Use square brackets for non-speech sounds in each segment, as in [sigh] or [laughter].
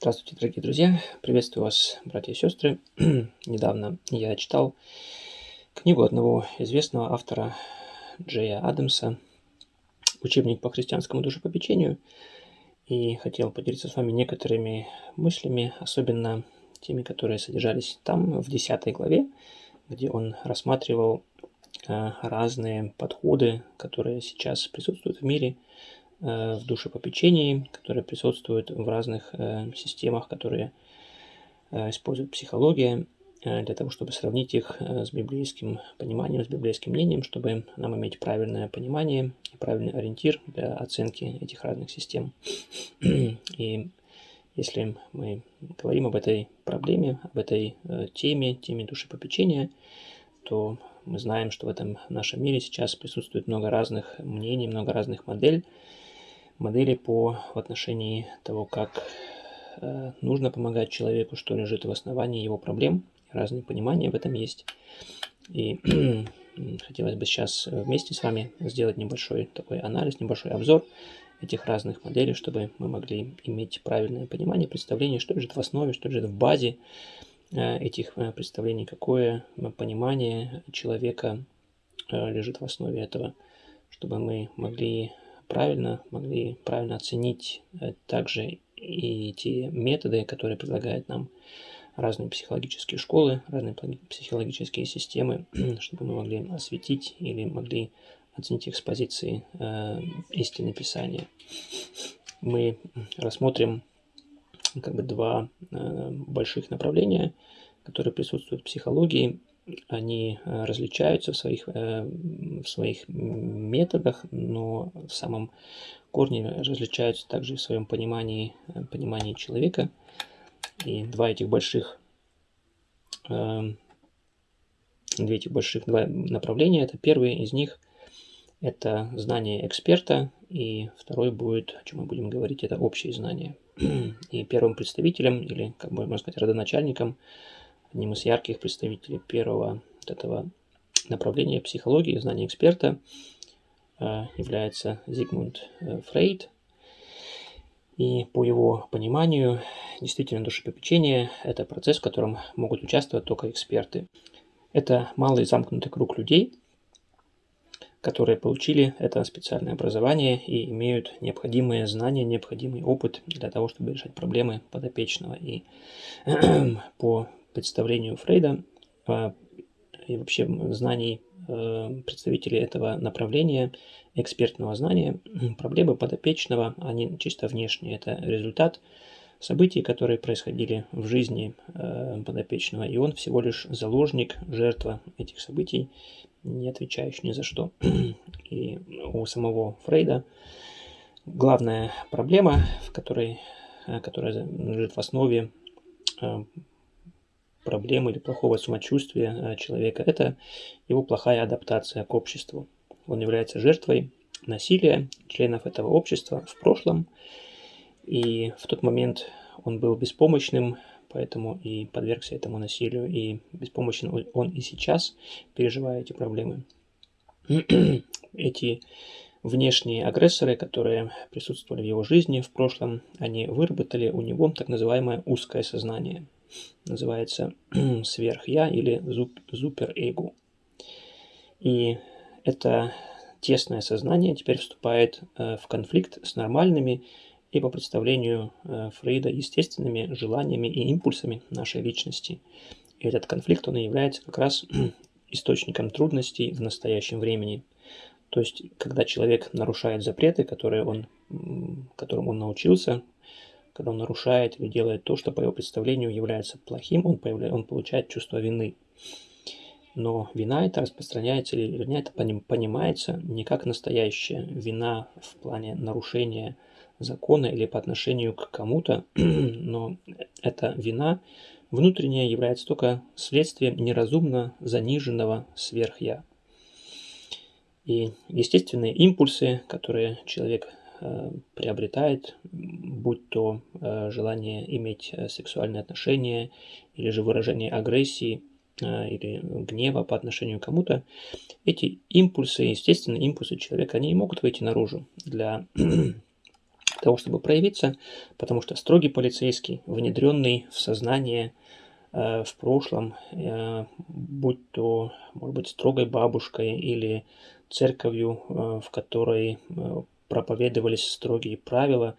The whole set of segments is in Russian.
Здравствуйте, дорогие друзья! Приветствую вас, братья и сестры. [clears throat] Недавно я читал книгу одного известного автора Джея Адамса «Учебник по христианскому душепопечению» и хотел поделиться с вами некоторыми мыслями, особенно теми, которые содержались там, в 10 главе, где он рассматривал э, разные подходы, которые сейчас присутствуют в мире – в душепопечении, которые присутствуют в разных э, системах, которые э, используют психология, для того, чтобы сравнить их с библейским пониманием, с библейским мнением, чтобы нам иметь правильное понимание и правильный ориентир для оценки этих разных систем. И если мы говорим об этой проблеме, об этой теме, теме душепопечения, то мы знаем, что в этом нашем мире сейчас присутствует много разных мнений, много разных моделей, модели по в отношении того, как э, нужно помогать человеку, что лежит в основании его проблем. Разные понимания в этом есть. И [clears throat] хотелось бы сейчас вместе с вами сделать небольшой такой анализ, небольшой обзор этих разных моделей, чтобы мы могли иметь правильное понимание, представление, что лежит в основе, что лежит в базе э, этих э, представлений, какое понимание человека э, лежит в основе этого, чтобы мы могли правильно, могли правильно оценить э, также и те методы, которые предлагают нам разные психологические школы, разные психологические системы, [clears throat] чтобы мы могли осветить или могли оценить их с позиции э, истины Писания. Мы рассмотрим как бы два э, больших направления, которые присутствуют в психологии они э, различаются в своих, э, в своих методах, но в самом корне различаются также в своем понимании, э, понимании человека. И два этих больших, две этих больших два направления, это первый из них – это знание эксперта, и второй будет, о чем мы будем говорить, это общие знания. [clears throat] И первым представителем, или, как можно сказать, родоначальником – Одним из ярких представителей первого вот этого направления психологии, знания эксперта, э, является Зигмунд э, Фрейд. И по его пониманию, действительно, душепопечение – это процесс, в котором могут участвовать только эксперты. Это малый замкнутый круг людей, которые получили это специальное образование и имеют необходимые знания, необходимый опыт для того, чтобы решать проблемы подопечного. И [clears throat] по представлению Фрейда а, и вообще знаний э, представителей этого направления, экспертного знания, проблемы подопечного, они чисто внешние. Это результат событий, которые происходили в жизни э, подопечного, и он всего лишь заложник, жертва этих событий, не отвечающий ни за что. [clears throat] И у самого Фрейда главная проблема, в которой, э, которая лежит в основе проблемы или плохого самочувствия э, человека, это его плохая адаптация к обществу. Он является жертвой насилия членов этого общества в прошлом, и в тот момент он был беспомощным, поэтому и подвергся этому насилию, и беспомощен он и сейчас, переживая эти проблемы. [clears throat] Эти внешние агрессоры, которые присутствовали в его жизни в прошлом, они выработали у него так называемое узкое сознание – называется [clears throat] сверх-я или супер-эго. И это тесное сознание теперь вступает э, в конфликт с нормальными и по представлению э, Фрейда естественными желаниями и импульсами нашей личности. И этот конфликт, он и является как раз [clears throat] источником трудностей в настоящем времени. То есть, когда человек нарушает запреты, которые он, которым он научился, когда он нарушает или делает то, что по его представлению является плохим, он, появляет, он получает чувство вины. Но вина это распространяется, или вернее, это понимается не как настоящая вина в плане нарушения закона или по отношению к кому-то, [clears throat] но эта вина внутренняя является только следствием неразумно заниженного сверх-я. И естественные импульсы, которые человек приобретает, будь то э, желание иметь э, сексуальные отношения или же выражение агрессии или гнева по отношению к кому-то, эти импульсы, естественные импульсы человека, они могут выйти наружу для [clears throat] того, чтобы проявиться, потому что строгий полицейский, внедренный в сознание э, в прошлом, э, будь то, может быть, строгой бабушкой или церковью, э, в которой э, проповедовались строгие правила,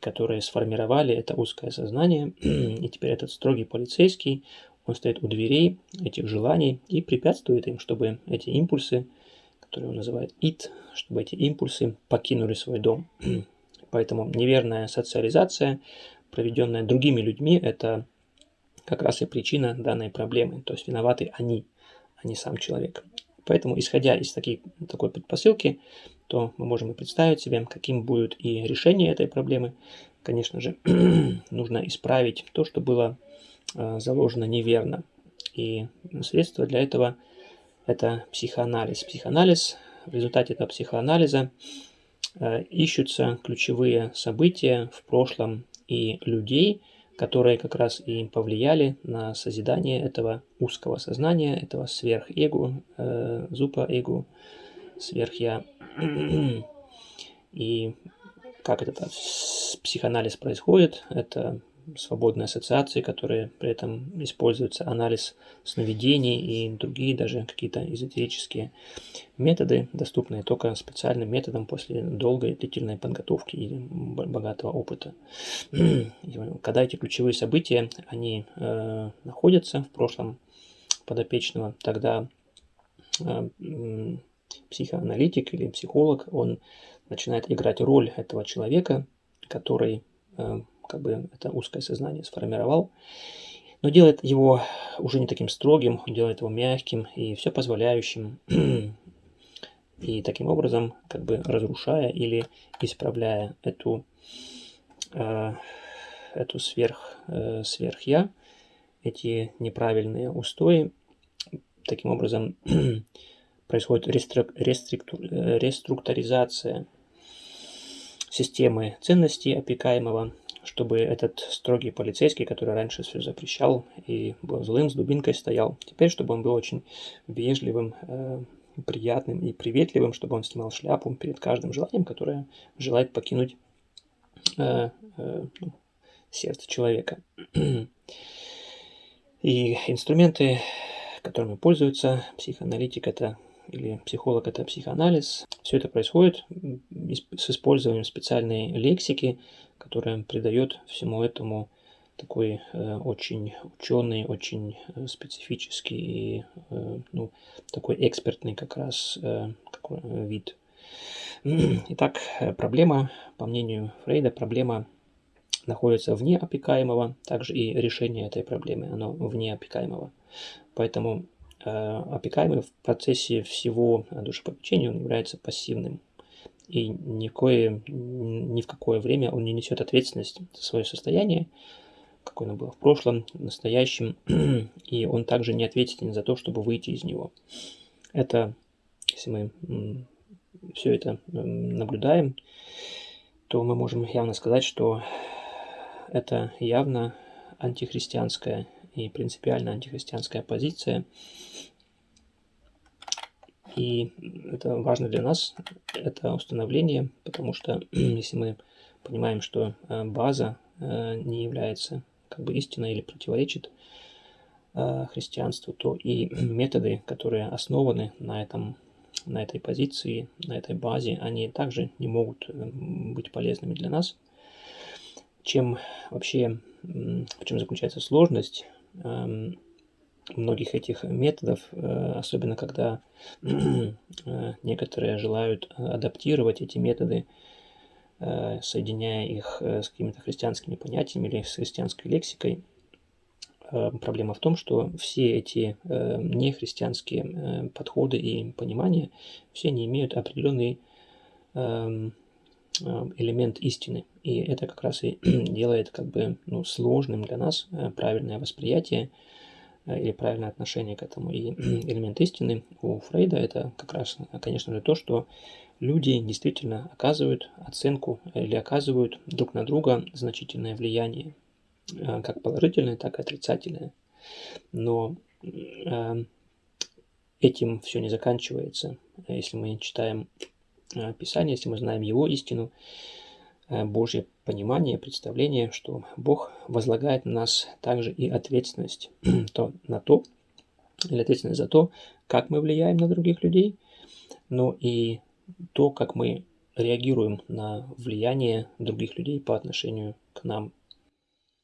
которые сформировали это узкое сознание, [clears throat] и теперь этот строгий полицейский, он стоит у дверей этих желаний и препятствует им, чтобы эти импульсы, которые он называет ит, чтобы эти импульсы покинули свой дом. [clears throat] Поэтому неверная социализация, проведенная другими людьми, это как раз и причина данной проблемы. То есть виноваты они, а не сам человек. Поэтому, исходя из такой, такой предпосылки, то мы можем и представить себе, каким будет и решение этой проблемы. Конечно же, [clears throat] нужно исправить то, что было э, заложено неверно. И средство для этого – это психоанализ. Психоанализ, в результате этого психоанализа Э, ищутся ключевые события в прошлом и людей, которые как раз и повлияли на созидание этого узкого сознания, этого сверхэго, э, зупа-эго, сверхя. [clears throat] И как этот психоанализ происходит, это свободной ассоциации, которые при этом используются анализ сновидений и другие даже какие-то эзотерические методы, доступные только специальным методом после долгой длительной подготовки и богатого опыта. [clears throat] Когда эти ключевые события, они э, находятся в прошлом подопечного, тогда э, психоаналитик или психолог, он начинает играть роль этого человека, который э, как бы это узкое сознание сформировал, но делает его уже не таким строгим, делает его мягким и все позволяющим, [clears throat] и таким образом как бы разрушая или исправляя эту, э, эту сверх, э, сверх-я, эти неправильные устои, таким образом [clears throat] происходит реструктуризация системы ценностей опекаемого, чтобы этот строгий полицейский, который раньше все запрещал и был злым, с дубинкой стоял, теперь, чтобы он был очень вежливым, э, приятным и приветливым, чтобы он снимал шляпу перед каждым желанием, которое желает покинуть э, э, ну, сердце человека. И инструменты, которыми пользуется психоаналитик, это или психолог это психоанализ. Все это происходит с использованием специальной лексики, которая придает всему этому такой э, очень ученый, очень э, специфический и э, ну, такой экспертный как раз э, какой, э, вид. [clears throat] Итак, проблема, по мнению Фрейда, проблема находится вне опекаемого, также и решение этой проблемы, оно вне опекаемого. Поэтому опекаемый в процессе всего душепопечения он является пассивным. И ни в, кое, ни в какое время он не несет ответственность за свое состояние, какое оно было в прошлом, в настоящем, [clears throat] и он также не ответственен за то, чтобы выйти из него. Это, если мы все это наблюдаем, то мы можем явно сказать, что это явно антихристианская и принципиально антихристианская позиция. И это важно для нас, это установление, потому что [clears throat] если мы понимаем, что э, база э, не является как бы истиной или противоречит э, христианству, то и [clears throat] методы, которые основаны на этом на этой позиции, на этой базе, они также не могут быть полезными для нас. Чем вообще, в чем заключается сложность многих этих методов, э, особенно когда [clears throat] э, некоторые желают адаптировать эти методы, э, соединяя их с какими-то христианскими понятиями или с христианской лексикой. Проблема в том, что все эти нехристианские подходы и понимания, все они имеют определенный эм, элемент истины. И это как раз и [clears throat] делает как бы ну, сложным для нас э, правильное восприятие э, или правильное отношение к этому. И [clears throat] элемент истины у Фрейда это как раз, конечно же, то, что люди действительно оказывают оценку или оказывают друг на друга значительное влияние, э, как положительное, так и отрицательное. Но этим все не заканчивается. Если мы читаем Писание, если мы знаем его истину, э, Божье понимание, представление, что Бог возлагает на нас также и ответственность [clears throat] то, на то, или ответственность за то, как мы влияем на других людей, но и то, как мы реагируем на влияние других людей по отношению к нам.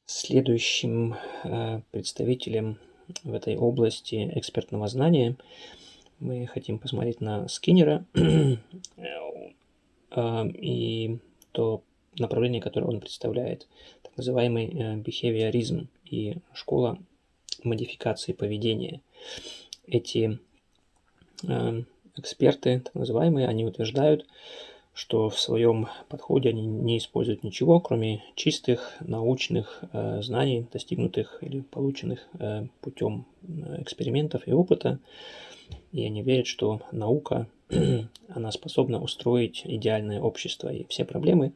Следующим э, представителем в этой области экспертного знания мы хотим посмотреть на Скиннера [clears throat] э, и то направление, которое он представляет, так называемый э, behaviorизм и школа модификации поведения. Эти эксперты, так называемые, они утверждают, что в своем подходе они не используют ничего, кроме чистых научных э, знаний, достигнутых или полученных э, путем э, экспериментов и опыта. И они верят, что наука, [clears throat] она способна устроить идеальное общество, и все проблемы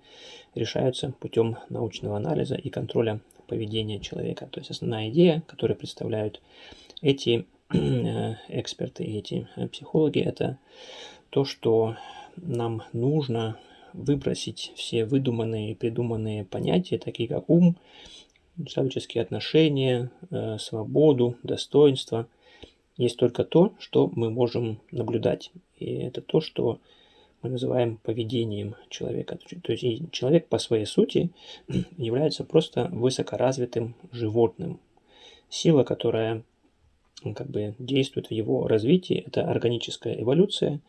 решаются путем научного анализа и контроля поведения человека. То есть основная идея, которую представляют эти [clears throat] э, эксперты и эти э, психологи, это то, что нам нужно выбросить все выдуманные и придуманные понятия, такие как ум, человеческие отношения, э, свободу, достоинство. Есть только то, что мы можем наблюдать. И это то, что мы называем поведением человека. То есть человек по своей сути [clears throat] является просто высокоразвитым животным. Сила, которая как бы действует в его развитии, это органическая эволюция.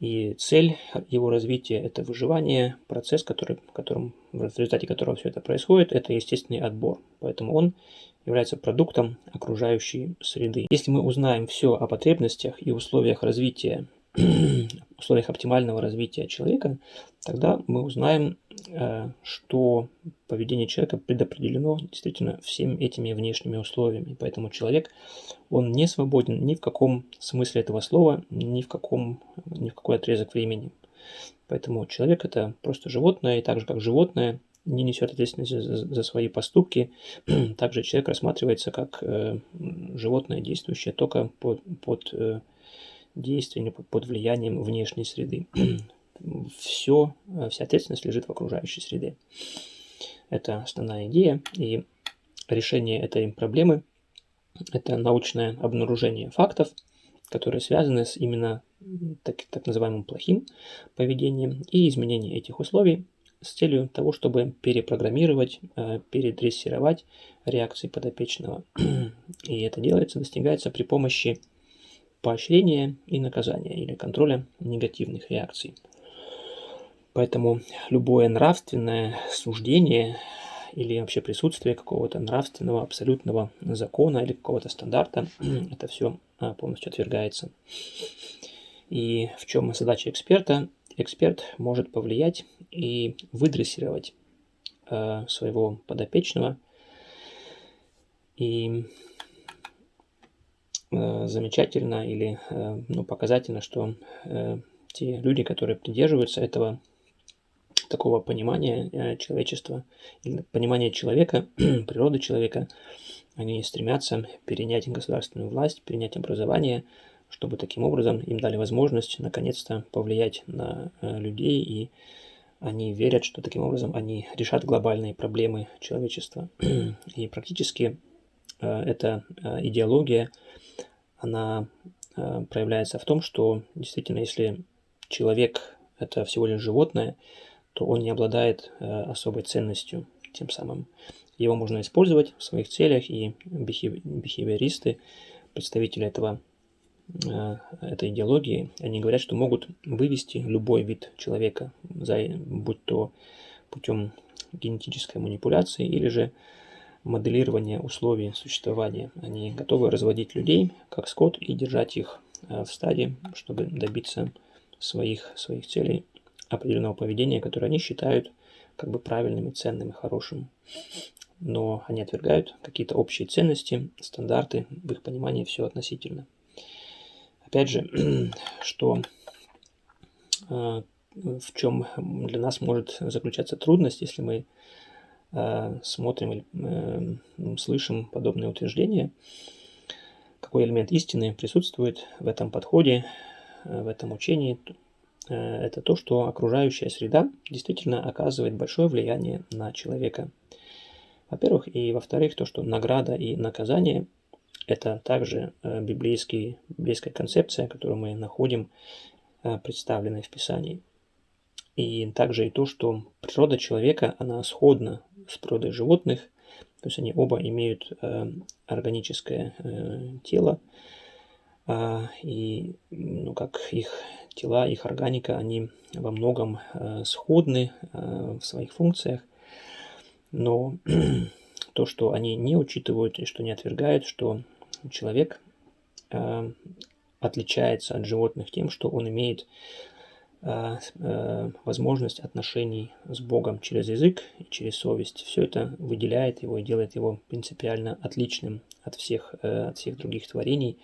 И цель его развития – это выживание, процесс, который, которым, в результате которого все это происходит, это естественный отбор. Поэтому он является продуктом окружающей среды. Если мы узнаем все о потребностях и условиях развития условиях оптимального развития человека, тогда мы узнаем, э, что поведение человека предопределено действительно всеми этими внешними условиями. Поэтому человек, он не свободен ни в каком смысле этого слова, ни в, каком, ни в какой отрезок времени. Поэтому человек это просто животное, и так же как животное не несет ответственность за, за свои поступки, [clears throat] также человек рассматривается как э, животное, действующее только под, под э, действиями под влиянием внешней среды. [clears throat] Все, э, вся ответственность лежит в окружающей среде. Это основная идея, и решение этой проблемы – это научное обнаружение фактов, которые связаны с именно так, так называемым плохим поведением и изменение этих условий с целью того, чтобы перепрограммировать, э, передрессировать реакции подопечного. [clears throat] И это делается, достигается при помощи поощрения и наказания или контроля негативных реакций. Поэтому любое нравственное суждение или вообще присутствие какого-то нравственного абсолютного закона или какого-то стандарта, [clears throat] это все а, полностью отвергается. И в чем задача эксперта? Эксперт может повлиять и выдрессировать э, своего подопечного и замечательно или э, ну, показательно, что э, те люди, которые придерживаются этого такого понимания человечества, понимания человека, [clears throat] природы человека, они стремятся перенять государственную власть, перенять образование, чтобы таким образом им дали возможность наконец-то повлиять на людей, и они верят, что таким образом они решат глобальные проблемы человечества. [clears throat] И практически эта идеология она э, проявляется в том, что действительно, если человек это всего лишь животное, то он не обладает э, особой ценностью тем самым. Его можно использовать в своих целях, и бихевиористы, представители этого, э, этой идеологии, они говорят, что могут вывести любой вид человека, будь то путем генетической манипуляции или же моделирования условий существования. Они готовы разводить людей, как скот, и держать их э, в стаде, чтобы добиться своих, своих целей, определенного поведения, которое они считают как бы правильным и ценным и хорошим. Но они отвергают какие-то общие ценности, стандарты, в их понимании все относительно. Опять же, [clears throat] что э, в чем для нас может заключаться трудность, если мы смотрим или э, слышим подобные утверждения, какой элемент истины присутствует в этом подходе, э, в этом учении, это то, что окружающая среда действительно оказывает большое влияние на человека. Во-первых, и во-вторых, то, что награда и наказание – это также библейский, библейская концепция, которую мы находим представленной в Писании. И также и то, что природа человека, она сходна с природой животных, то есть они оба имеют органическое тело, а, и ну, как их тела, их органика, они во многом э, сходны э, в своих функциях, но [clears throat] то, что они не учитывают и что не отвергают, что человек э, отличается от животных тем, что он имеет возможность отношений с Богом через язык и через совесть. Все это выделяет его и делает его принципиально отличным от всех, от всех других творений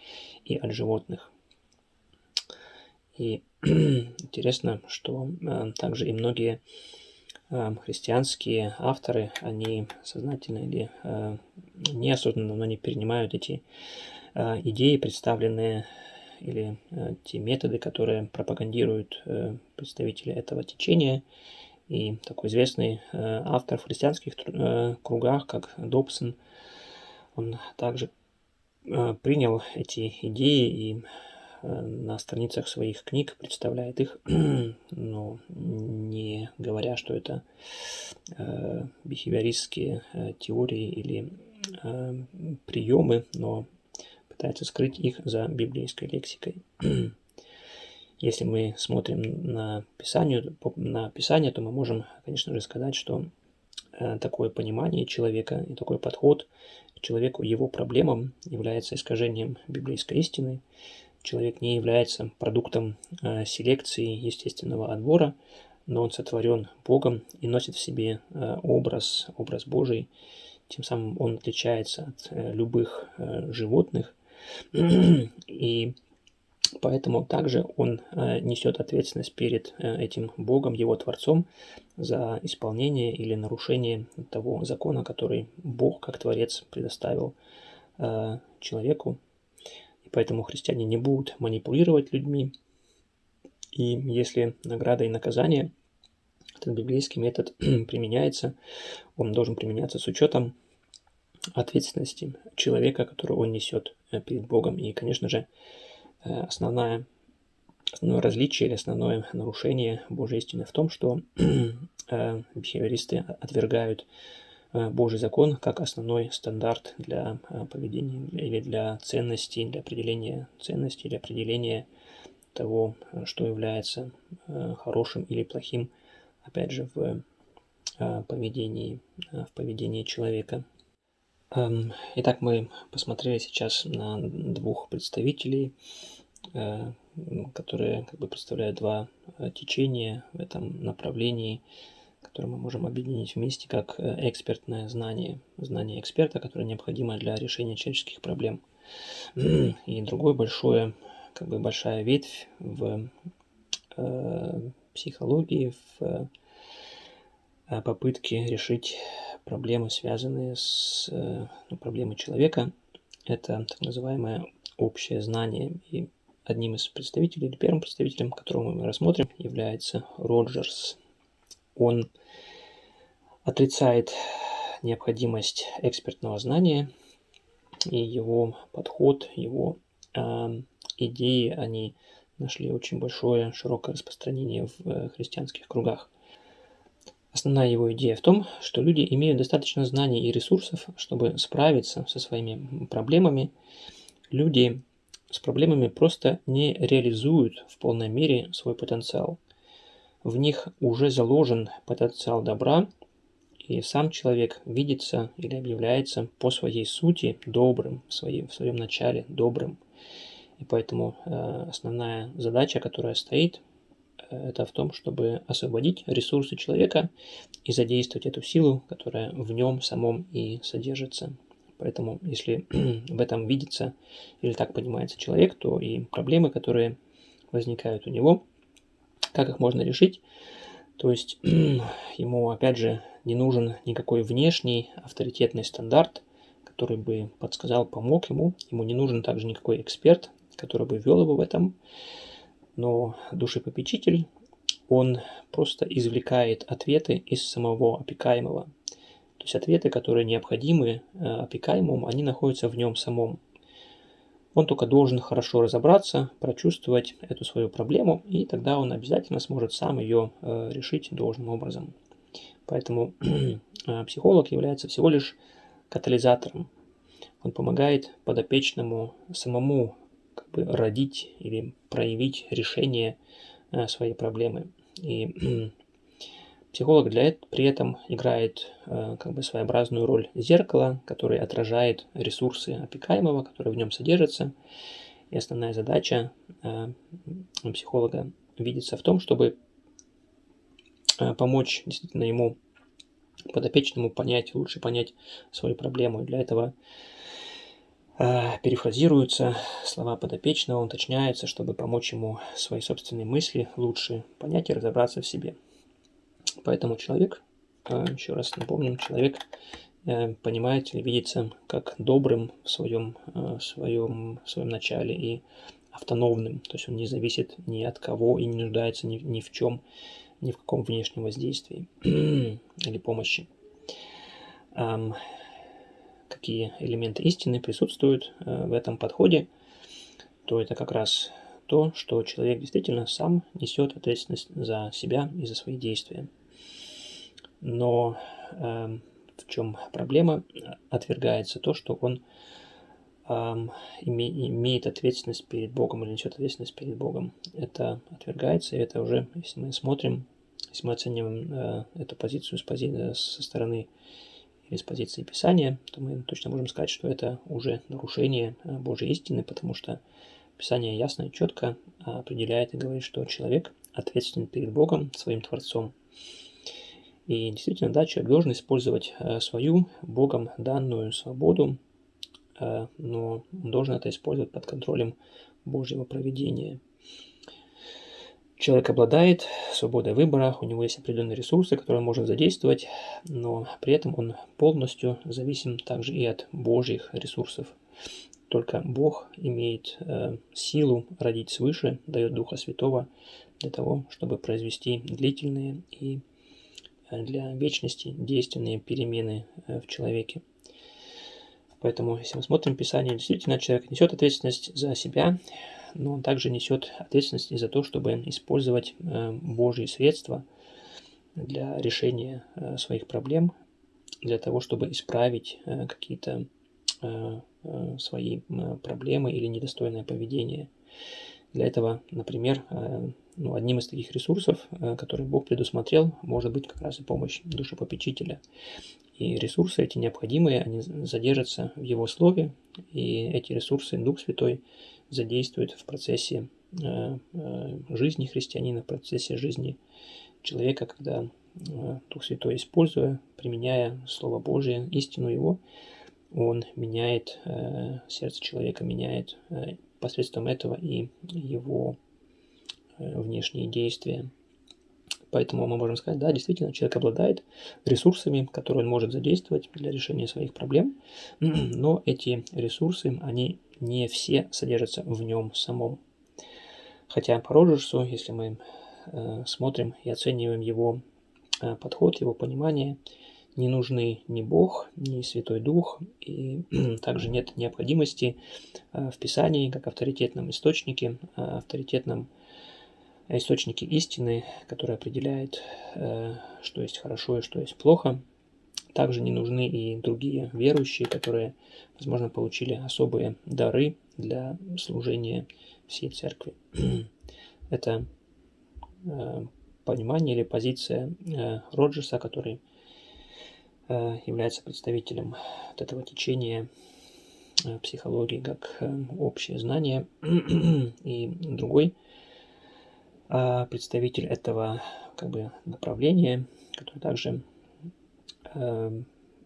и от животных. И [clears throat] интересно, что э, также и многие э, христианские авторы, они сознательно или э, неосознанно, но они перенимают эти идеи, представленные или те методы, которые пропагандируют представители этого течения. И такой известный автор в христианских кругах, как Добсон, он также принял эти идеи и Э, на страницах своих книг представляет их, [clears throat] но не говоря, что это э, бихевиористские э, теории или э, приемы, но пытается скрыть их за библейской лексикой. [clears throat] Если мы смотрим на Писание, на Писание, то мы можем, конечно же, сказать, что э, такое понимание человека и такой подход к человеку, его проблемам является искажением библейской истины, человек не является продуктом э, селекции естественного отбора, но он сотворен Богом и носит в себе э, образ, образ Божий. Тем самым он отличается от любых животных. [clears throat] И поэтому также он несет ответственность перед этим Богом, его Творцом, за исполнение или нарушение того закона, который Бог, как Творец, предоставил человеку Поэтому христиане не будут манипулировать людьми. И если награда и наказание, этот библейский метод [clears throat] применяется, он должен применяться с учетом ответственности человека, которую он несет э, перед Богом. И, конечно же, э, основная, основное различие или основное нарушение Божьей истины в том, что [clears throat] э, бихевиористы отвергают Э, Божий закон как основной стандарт для э, поведения или для ценностей, для определения ценностей, для определения того, э, что является хорошим или плохим, опять же, в поведении, в поведении человека. Эм, итак, мы посмотрели сейчас на двух представителей, которые как бы представляют два течения в этом направлении – которые мы можем объединить вместе как э, экспертное знание, знание эксперта, которое необходимо для решения человеческих проблем. [clears throat] И другое большое, как бы большая ветвь в э, психологии, в э, попытке решить проблемы, связанные с э, ну, проблемой человека. Это так называемое общее знание. И одним из представителей, или первым представителем, которого мы рассмотрим, является Роджерс он отрицает необходимость экспертного знания, и его подход, его э, идеи, они нашли очень большое, широкое распространение в э, христианских кругах. Основная его идея в том, что люди имеют достаточно знаний и ресурсов, чтобы справиться со своими проблемами. Люди с проблемами просто не реализуют в полной мере свой потенциал в них уже заложен потенциал добра, и сам человек видится или объявляется по своей сути добрым, в, своей, в своем начале добрым. И поэтому э, основная задача, которая стоит, это в том, чтобы освободить ресурсы человека и задействовать эту силу, которая в нем самом и содержится. Поэтому, если [clears throat] в этом видится или так понимается человек, то и проблемы, которые возникают у него, как их можно решить? То есть [clears throat] ему, опять же, не нужен никакой внешний авторитетный стандарт, который бы подсказал, помог ему. Ему не нужен также никакой эксперт, который бы вел его в этом. Но душепопечитель, он просто извлекает ответы из самого опекаемого. То есть ответы, которые необходимы э, опекаемому, они находятся в нем самом. Он только должен хорошо разобраться, прочувствовать эту свою проблему, и тогда он обязательно сможет сам ее э, решить должным образом. Поэтому [clears throat] э, психолог является всего лишь катализатором. Он помогает подопечному самому как бы родить или проявить решение э, своей проблемы. И [clears throat] психолог для этого, при этом играет э, как бы своеобразную роль зеркала, который отражает ресурсы опекаемого, которые в нем содержатся. И основная задача э, психолога видится в том, чтобы помочь действительно ему подопечному понять, лучше понять свою проблему. И для этого перефразируются слова подопечного, уточняются, чтобы помочь ему свои собственные мысли лучше понять и разобраться в себе. Поэтому человек, э, еще раз напомним, человек э, понимает или видится как добрым в своем, в своем, в своем начале и автономным, то есть он не зависит ни от кого и не нуждается ни, ни в чем, ни в каком внешнем воздействии [clears throat] или помощи. Какие элементы истины присутствуют э, в этом подходе, то это как раз то, что человек действительно сам несет ответственность за себя и за свои действия. Но э, в чем проблема? Отвергается то, что он э, име, имеет ответственность перед Богом или несет ответственность перед Богом. Это отвергается, и это уже, если мы смотрим если мы оцениваем э, эту позицию с пози... Э, со стороны с позиции Писания, то мы точно можем сказать, что это уже нарушение э, Божьей истины, потому что Писание ясно и четко определяет и говорит, что человек ответственен перед Богом, своим Творцом. И действительно, да, человек должен использовать свою Богом данную свободу, но он должен это использовать под контролем Божьего проведения – Человек обладает свободой выбора, у него есть определенные ресурсы, которые он может задействовать, но при этом он полностью зависим также и от Божьих ресурсов. Только Бог имеет э, силу родить свыше, дает Духа Святого для того, чтобы произвести длительные и э, для вечности действенные перемены э, в человеке. Поэтому, если мы смотрим Писание, действительно человек несет ответственность за себя, но он также несет ответственность и за то, чтобы использовать э, Божьи средства для решения э, своих проблем, для того, чтобы исправить э, какие-то свои проблемы или недостойное поведение. Для этого, например, ну, одним из таких ресурсов, который Бог предусмотрел, может быть как раз и помощь душепопечителя. И ресурсы эти необходимые, они задержатся в Его Слове, и эти ресурсы Дух Святой задействует в процессе э, э, жизни христианина, в процессе жизни человека, когда э, Дух Святой, используя, применяя Слово Божие, истину Его, он меняет сердце человека, меняет посредством этого и его внешние действия. Поэтому мы можем сказать, да, действительно, человек обладает ресурсами, которые он может задействовать для решения своих проблем, [clears throat] но эти ресурсы, они не все содержатся в нем самом. Хотя по Роджерсу, если мы э, смотрим и оцениваем его э, подход, его понимание, не нужны ни Бог, ни Святой Дух, и [clears throat] также нет необходимости э, в Писании, как авторитетном источнике, э, авторитетном источники истины, которые определяют, э, что есть хорошо и что есть плохо. Также не нужны и другие верующие, которые, возможно, получили особые дары для служения всей церкви. [clears throat] Это э, понимание или позиция э, Роджерса, который является представителем вот этого течения психологии как общее знание. [clears throat] И другой представитель этого как бы, направления, который также э,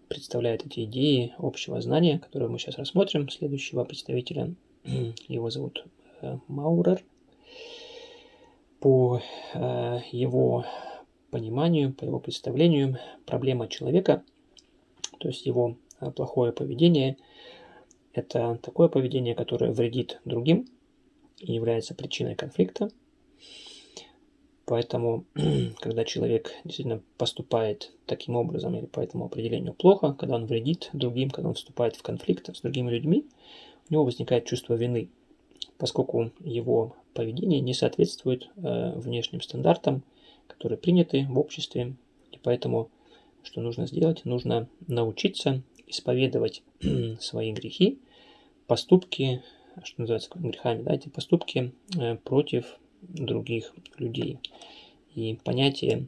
представляет эти идеи общего знания, которые мы сейчас рассмотрим. Следующего представителя, [clears throat] его зовут э, Маурер. По э, его пониманию, по его представлению, проблема человека, то есть его э, плохое поведение, это такое поведение, которое вредит другим и является причиной конфликта – Поэтому, [clears throat] когда человек действительно поступает таким образом или по этому определению плохо, когда он вредит другим, когда он вступает в конфликт с другими людьми, у него возникает чувство вины, поскольку его поведение не соответствует э, внешним стандартам, которые приняты в обществе. И поэтому, что нужно сделать? Нужно научиться исповедовать [clears throat] свои грехи, поступки, что называется грехами, да, эти поступки э, против других людей. И понятие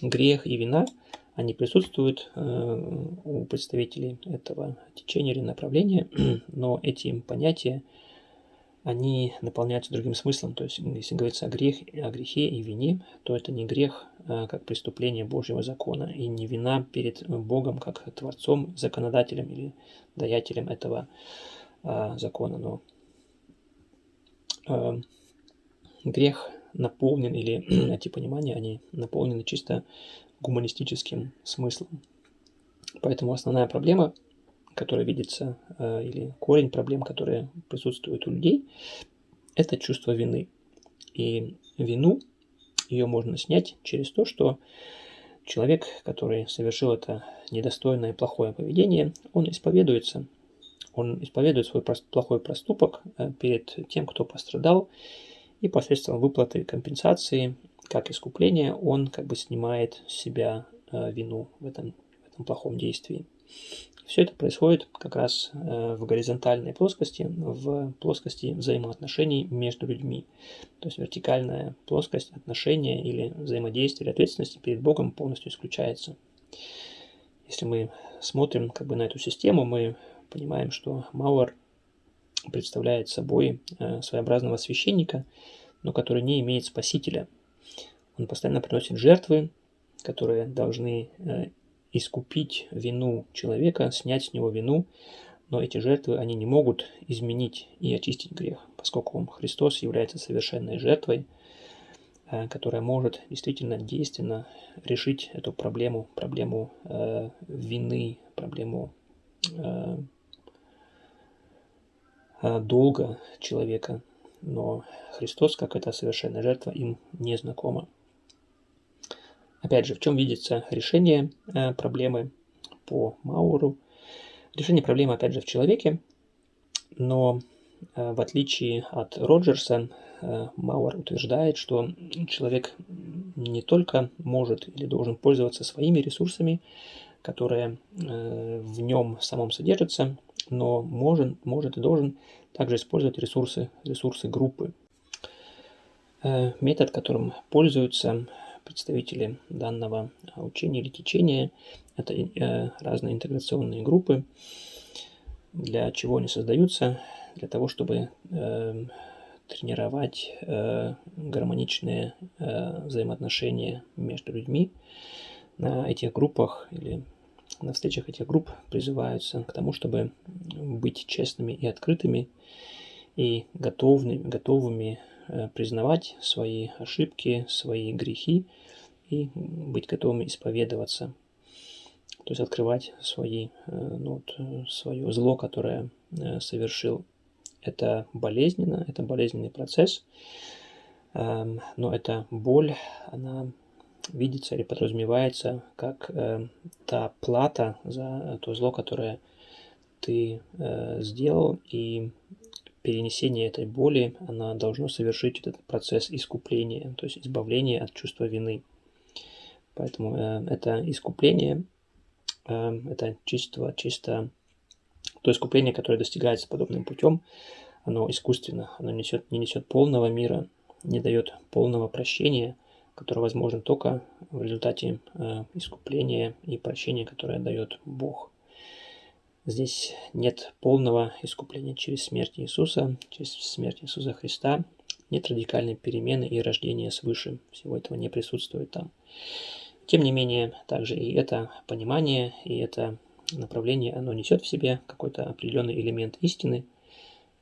грех и вина, они присутствуют э, у представителей этого течения или направления, [clears throat] но эти понятия, они наполняются другим смыслом. То есть, если говорится о, грех, о грехе и вине, то это не грех а как преступление Божьего закона, и не вина перед Богом как Творцом, законодателем или даятелем этого а, закона. Но а, грех наполнен, или [clears throat] эти понимания, они наполнены чисто гуманистическим смыслом. Поэтому основная проблема, которая видится, э, или корень проблем, которые присутствуют у людей, это чувство вины. И вину ее можно снять через то, что человек, который совершил это недостойное и плохое поведение, он исповедуется, он исповедует свой плохой проступок э, перед тем, кто пострадал, и посредством выплаты компенсации, как искупление, он как бы снимает с себя э, вину в этом, в этом плохом действии. Все это происходит как раз э, в горизонтальной плоскости, в плоскости взаимоотношений между людьми. То есть вертикальная плоскость отношения или взаимодействия или ответственности перед Богом полностью исключается. Если мы смотрим как бы на эту систему, мы понимаем, что Мауэр представляет собой э, своеобразного священника, но который не имеет спасителя. Он постоянно приносит жертвы, которые должны э, искупить вину человека, снять с него вину, но эти жертвы, они не могут изменить и очистить грех, поскольку Христос является совершенной жертвой, э, которая может действительно действенно решить эту проблему, проблему вины, проблему долга человека, но Христос, как эта совершенная жертва, им не знакома. Опять же, в чем видится решение э, проблемы по Мауру? Решение проблемы, опять же, в человеке, но э, в отличие от Роджерса, Мауэр утверждает, что человек не только может или должен пользоваться своими ресурсами, которые в нем самом содержатся, но может, может и должен также использовать ресурсы, ресурсы группы. Э, метод, которым пользуются представители данного учения или течения, это э, разные интеграционные группы. Для чего они создаются? Для того, чтобы э, тренировать гармоничные взаимоотношения между людьми. На этих группах или на встречах этих групп призываются к тому, чтобы быть честными и открытыми, и готовыми, готовыми э, признавать свои ошибки, свои грехи и быть готовыми исповедоваться. То есть открывать свои, э, ну, вот, э, свое зло, которое совершил. Это болезненно, это болезненный процесс, эм, но эта боль, она видится или подразумевается как э, та плата за то зло, которое ты э, сделал, и перенесение этой боли, она должно совершить этот процесс искупления, то есть избавления от чувства вины. Поэтому э, это искупление, э, это чисто, чисто то искупление, которое достигается подобным путем, оно искусственно, оно несет, не несет полного мира, не дает полного прощения – который возможен только в результате э, искупления и прощения, которое дает Бог. Здесь нет полного искупления через смерть Иисуса, через смерть Иисуса Христа, нет радикальной перемены и рождения свыше. Всего этого не присутствует там. Тем не менее, также и это понимание, и это направление, оно несет в себе какой-то определенный элемент истины,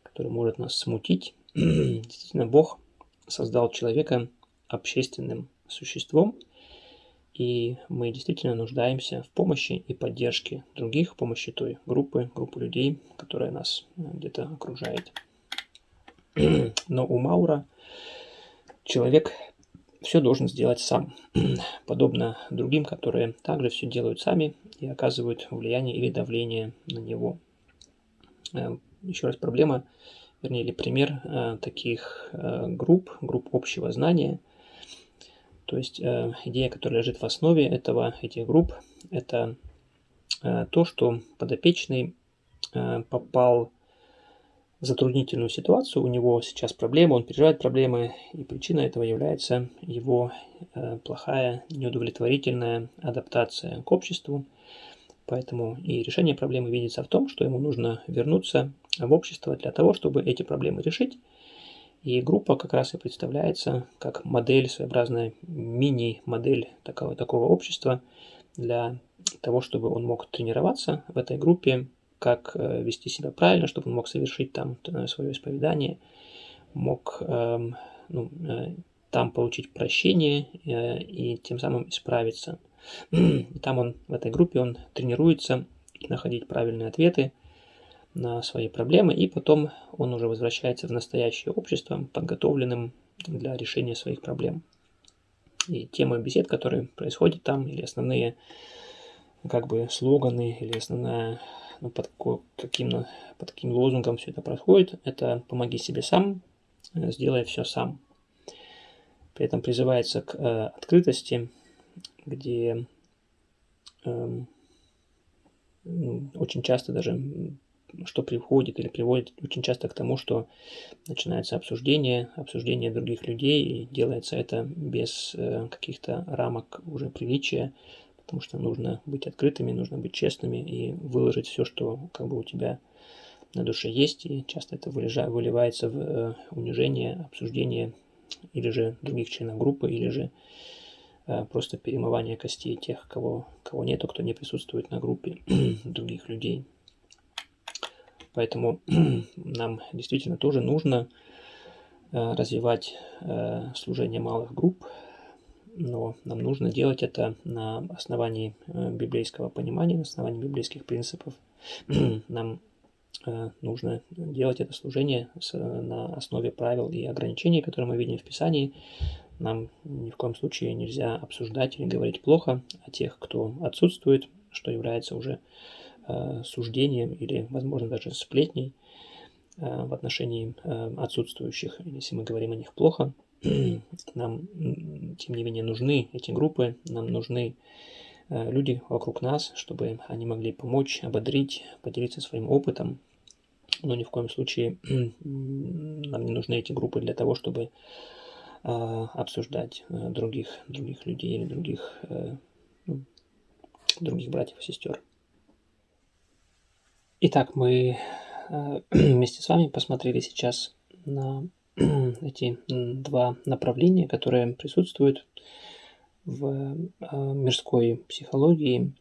который может нас смутить. [clears throat] Действительно, Бог создал человека общественным существом, и мы действительно нуждаемся в помощи и поддержке других, помощи той группы, группы людей, которая нас э, где-то окружает. [clears throat] Но у Маура человек все должен сделать сам, [clears throat] подобно другим, которые также все делают сами и оказывают влияние или давление на него. Э, еще раз проблема, вернее, или пример э, таких групп, групп общего знания. То есть идея, которая лежит в основе этого, этих групп, это то, что подопечный попал затруднительную ситуацию, у него сейчас проблемы, он переживает проблемы, и причиной этого является его э, плохая, неудовлетворительная адаптация к обществу. Поэтому и решение проблемы видится в том, что ему нужно вернуться в общество для того, чтобы эти проблемы решить. И группа как раз и представляется как модель, своеобразная мини-модель такого, такого общества для того, чтобы он мог тренироваться в этой группе, как э, вести себя правильно, чтобы он мог совершить там э, свое исповедание, мог эм, ну, э, там получить прощение и тем самым исправиться. [clears throat] И там он, в этой группе, он тренируется находить правильные ответы на свои проблемы, и потом он уже возвращается в настоящее общество, подготовленным для решения своих проблем. И темы бесед, которые происходят там, или основные как бы слоганы, или основная ну, под каким, под каким лозунгом все это происходит, это «помоги себе сам, сделай все сам». При этом призывается к э, открытости, где э, очень часто даже что приходит или приводит очень часто к тому, что начинается обсуждение, обсуждение других людей, и делается это без э, каких-то рамок уже приличия, потому что нужно быть открытыми, нужно быть честными и выложить все, что как бы у тебя на душе есть, и часто это выливается в э, унижение, обсуждение или же других членов группы, или же э, просто перемывание костей тех, кого, кого нету, кто не присутствует на группе [clears throat] других людей. Поэтому [clears throat] нам действительно тоже нужно э, развивать служение малых групп, но нам нужно делать это на основании э, библейского понимания, на основании библейских принципов. [clears throat] Нам э, нужно делать это служение на основе правил и ограничений, которые мы видим в Писании. Нам ни в коем случае нельзя обсуждать или говорить плохо о тех, кто отсутствует, что является уже э, суждением или, возможно, даже сплетней в отношении отсутствующих, если мы говорим о них плохо. [clears throat] Нам, тем не менее, нужны эти группы, нам нужны э, люди вокруг нас, чтобы они могли помочь, ободрить, поделиться своим опытом. Но ни в коем случае [clears throat] нам не нужны эти группы для того, чтобы обсуждать э, других, других людей или других, э, ну, других братьев и сестер. Итак, мы [clears throat] вместе с вами посмотрели сейчас на [clears throat] эти два направления, которые присутствуют в а, мирской психологии.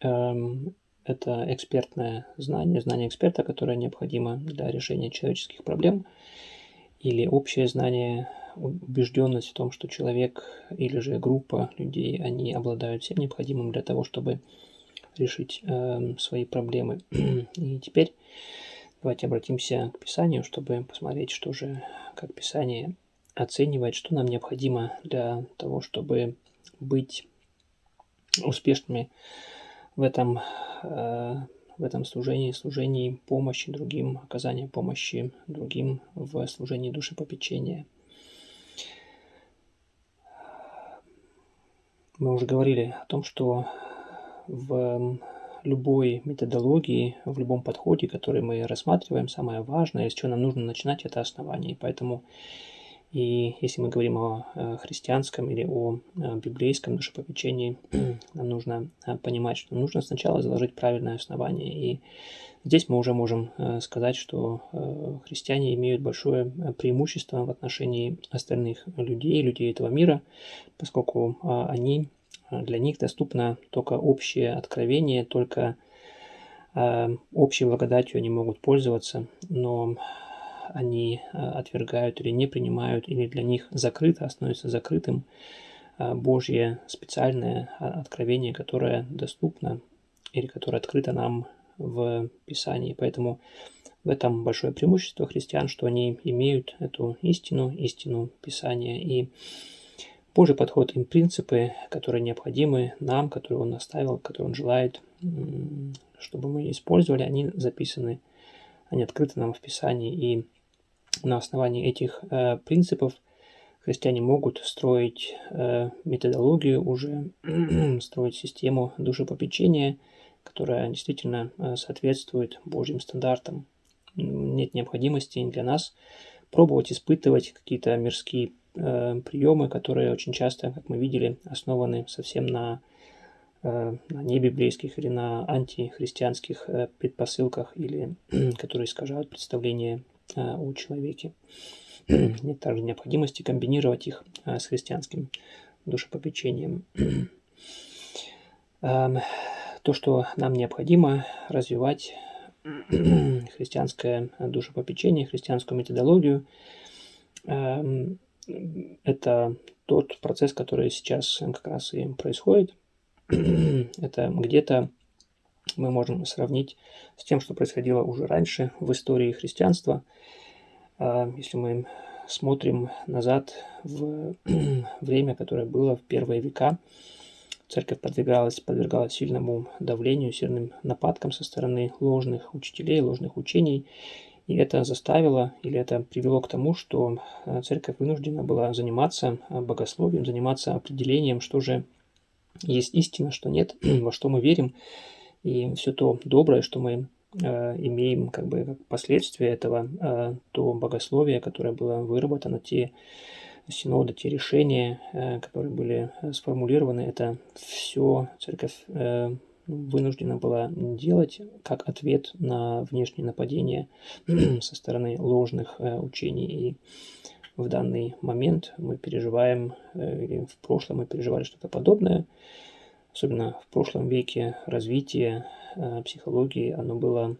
Эм, это экспертное знание, знание эксперта, которое необходимо для решения человеческих проблем, или общее знание, убежденность в том, что человек или же группа людей, они обладают всем необходимым для того, чтобы решить э, свои проблемы. [clears throat] И теперь Давайте обратимся к Писанию, чтобы посмотреть, что же, как Писание оценивает, что нам необходимо для того, чтобы быть успешными в этом, э, в этом служении, служении помощи другим, оказании помощи другим в служении душепопечения. Мы уже говорили о том, что в любой методологии, в любом подходе, который мы рассматриваем, самое важное, с чего нам нужно начинать, это основание. И поэтому и если мы говорим о э, христианском или о э, библейском душепопечении, [clears throat] нам нужно э, понимать, что нужно сначала заложить правильное основание. И здесь мы уже можем сказать, что христиане имеют большое преимущество в отношении остальных людей, людей этого мира, поскольку они а, для них доступно только общее откровение, только э, общей благодатью они могут пользоваться, но они э, отвергают или не принимают, или для них закрыто, становится закрытым э, Божье специальное откровение, которое доступно или которое открыто нам в Писании. Поэтому в этом большое преимущество христиан, что они имеют эту истину, истину Писания. И Божий подход им принципы, которые необходимы нам, которые Он оставил, которые Он желает, чтобы мы использовали, они записаны, они открыты нам в Писании. И на основании этих э, принципов христиане могут строить э, методологию уже, [clears throat] строить систему душепопечения, которая действительно э, соответствует Божьим стандартам. Нет необходимости для нас пробовать испытывать какие-то мирские приемы, которые очень часто, как мы видели, основаны совсем на, э, на небиблейских или на антихристианских э, предпосылках, или [clears throat] которые искажают представление э, о человеке. [clears throat] Нет также необходимости комбинировать их э, с христианским душепопечением. [clears throat] Эм, то, что нам необходимо развивать христианское душепопечение, христианскую методологию. Это тот процесс, который сейчас как раз и происходит. [clears throat] Это где-то мы можем сравнить с тем, что происходило уже раньше в истории христианства. А, если мы смотрим назад в [clears throat] время, которое было в первые века, Церковь подвергалась, подвергалась сильному давлению, сильным нападкам со стороны ложных учителей, ложных учений. И это заставило, или это привело к тому, что э, церковь вынуждена была заниматься э, богословием, заниматься определением, что же есть истина, что нет, [clears throat] во что мы верим. И все то доброе, что мы э, имеем как бы как последствия этого, то богословие, которое было выработано, те синода, те решения, которые были сформулированы, это все церковь вынуждена была делать как ответ на внешние нападения [clears throat] со стороны ложных учений. И в данный момент мы переживаем, или в прошлом мы переживали что-то подобное, особенно в прошлом веке развитие психологии, оно было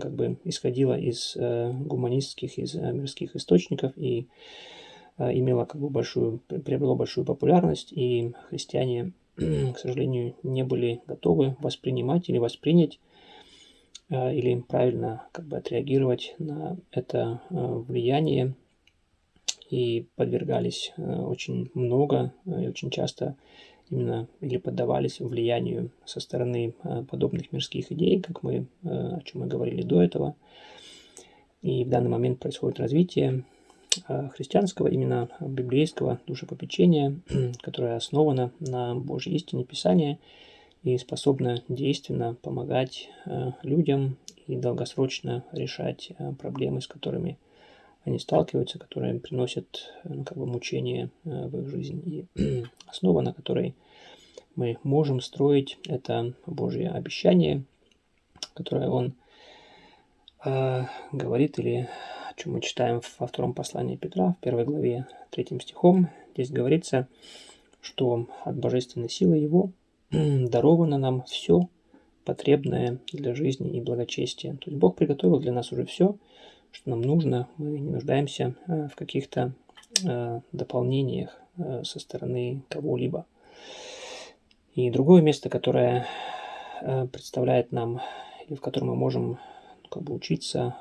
как бы исходило из гуманистских, из мирских источников, и Э, имела как бы большую, приобрело большую популярность, и христиане, [clears throat] к сожалению, не были готовы воспринимать или воспринять э, или правильно как бы отреагировать на это э, влияние и подвергались очень много и очень часто именно или поддавались влиянию со стороны подобных мирских идей, как мы, о чем мы говорили до этого. И в данный момент происходит развитие христианского, именно библейского душепопечения, [clears throat] которое основано на Божьей истине Писания и способно действенно помогать э, людям и долгосрочно решать э, проблемы, с которыми они сталкиваются, которые приносят ну, как бы мучения в их жизнь. И [clears throat] основа, на которой мы можем строить, это Божье обещание, которое Он э, говорит или о чем мы читаем во втором послании Петра, в первой главе, третьим стихом. Здесь говорится, что от божественной силы Его [clears throat] даровано нам все потребное для жизни и благочестия. То есть Бог приготовил для нас уже все, что нам нужно. Мы не нуждаемся э, в каких-то э, дополнениях э, со стороны кого-либо. И другое место, которое представляет нам, и в котором мы можем как бы учиться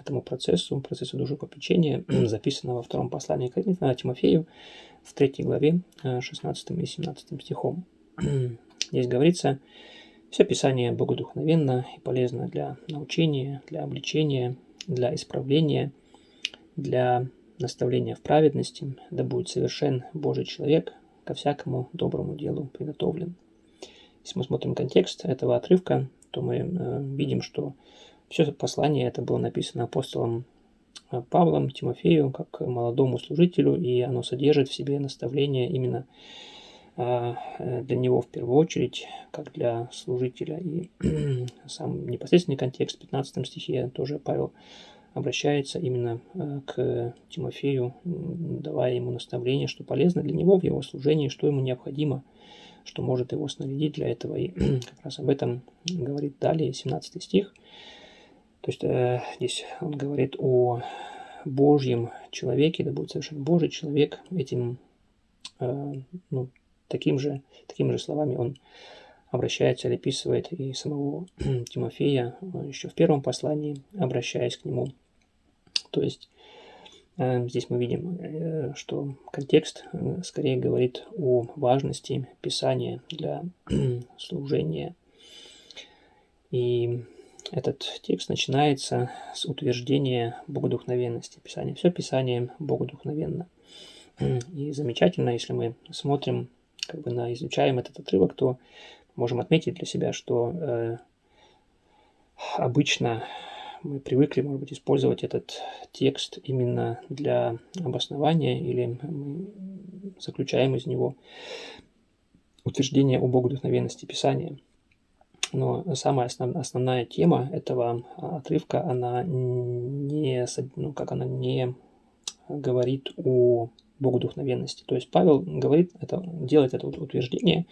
этому процессу, процессу душепопечения, [clears throat] записано во втором послании к Тимофею в третьей главе 16 и 17 стихом. [clears throat] Здесь говорится, все Писание богодухновенно и полезно для научения, для обличения, для исправления, для наставления в праведности, да будет совершен Божий человек, ко всякому доброму делу приготовлен. Если мы смотрим контекст этого отрывка, то мы э, видим, что все послание это было написано апостолом э, Павлом Тимофею как молодому служителю, и оно содержит в себе наставление именно э, для него в первую очередь, как для служителя. И [clears throat] сам непосредственный контекст в 15 стихе тоже Павел обращается именно э, к Тимофею, давая ему наставление, что полезно для него в его служении, что ему необходимо, что может его снарядить для этого. И [clears throat] как раз об этом говорит далее 17 стих. То есть э, здесь он говорит о Божьем человеке, да будет совершенно Божий человек. Этим, э, ну, таким же, такими же словами он обращается или описывает и самого [clears throat] Тимофея еще в первом послании, обращаясь к нему. То есть Э, здесь мы видим, э, что контекст э, скорее говорит о важности Писания для [clears throat] служения. И этот текст начинается с утверждения богодухновенности Писания. Все Писание богодухновенно. И замечательно, если мы смотрим, как бы на изучаем этот отрывок, то можем отметить для себя, что э, обычно мы привыкли, может быть, использовать этот текст именно для обоснования или мы заключаем из него утверждение о богодухновенности Писания. Но самая основ, основная тема этого отрывка, она не, ну, как она не говорит о богодухновенности. То есть Павел говорит, это, делает это утверждение,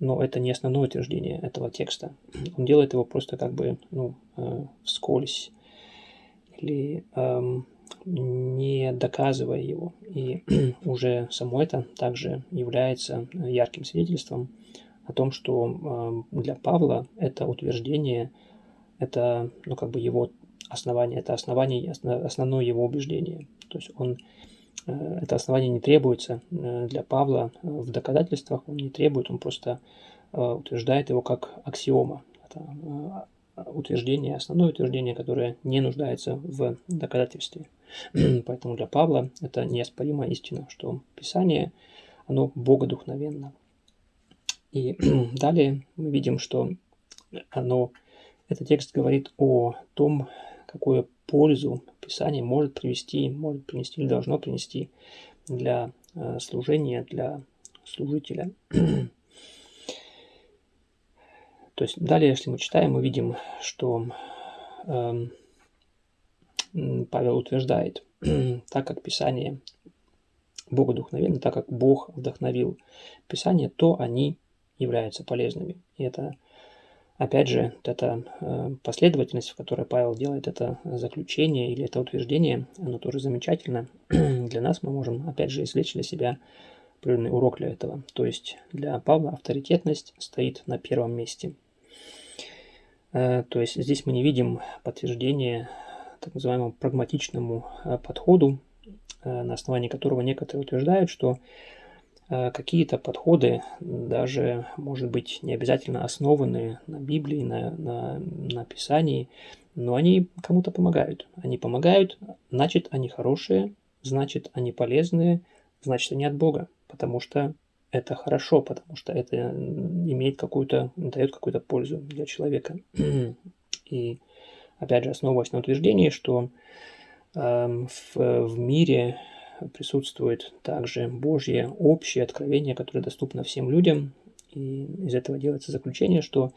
но это не основное утверждение этого текста. Он делает его просто как бы ну, э, вскользь или эм, не доказывая его. И [clears throat] уже само это также является ярким свидетельством о том, что э, для Павла это утверждение, это ну, как бы его основание, это основание, основное его убеждение. То есть он Э, это основание не требуется э, для Павла э, в доказательствах, он не требует, он просто утверждает его как аксиома. Это утверждение, основное утверждение, которое не нуждается в доказательстве. [clears throat] Поэтому для Павла это неоспоримая истина, что Писание, оно богодухновенно. И [clears throat] далее мы видим, что оно, этот текст говорит о том, какое пользу Писание может привести, может принести или должно принести для э, служения, для служителя. [clears throat] То есть далее, если мы читаем, мы видим, что э, Павел утверждает, [clears throat] так как Писание богодухновенно, так как Бог вдохновил Писание, то они являются полезными. И это Опять же, вот эта э, последовательность, в которой Павел делает это заключение или это утверждение, оно тоже замечательно. [clears throat] для нас мы можем, опять же, извлечь для себя определенный урок для этого. То есть для Павла авторитетность стоит на первом месте. Э, то есть здесь мы не видим подтверждения так называемому прагматичному э, подходу, на основании которого некоторые утверждают, что какие-то подходы, даже, может быть, не обязательно основанные на Библии, на, на, на Писании, но они кому-то помогают. Они помогают, значит, они хорошие, значит, они полезные, значит, они от Бога, потому что это хорошо, потому что это имеет какую-то, дает какую-то пользу для человека. [clears throat] И опять же, основываясь на утверждении, что э, в, в мире присутствует также Божье общее откровение, которое доступно всем людям. И из этого делается заключение, что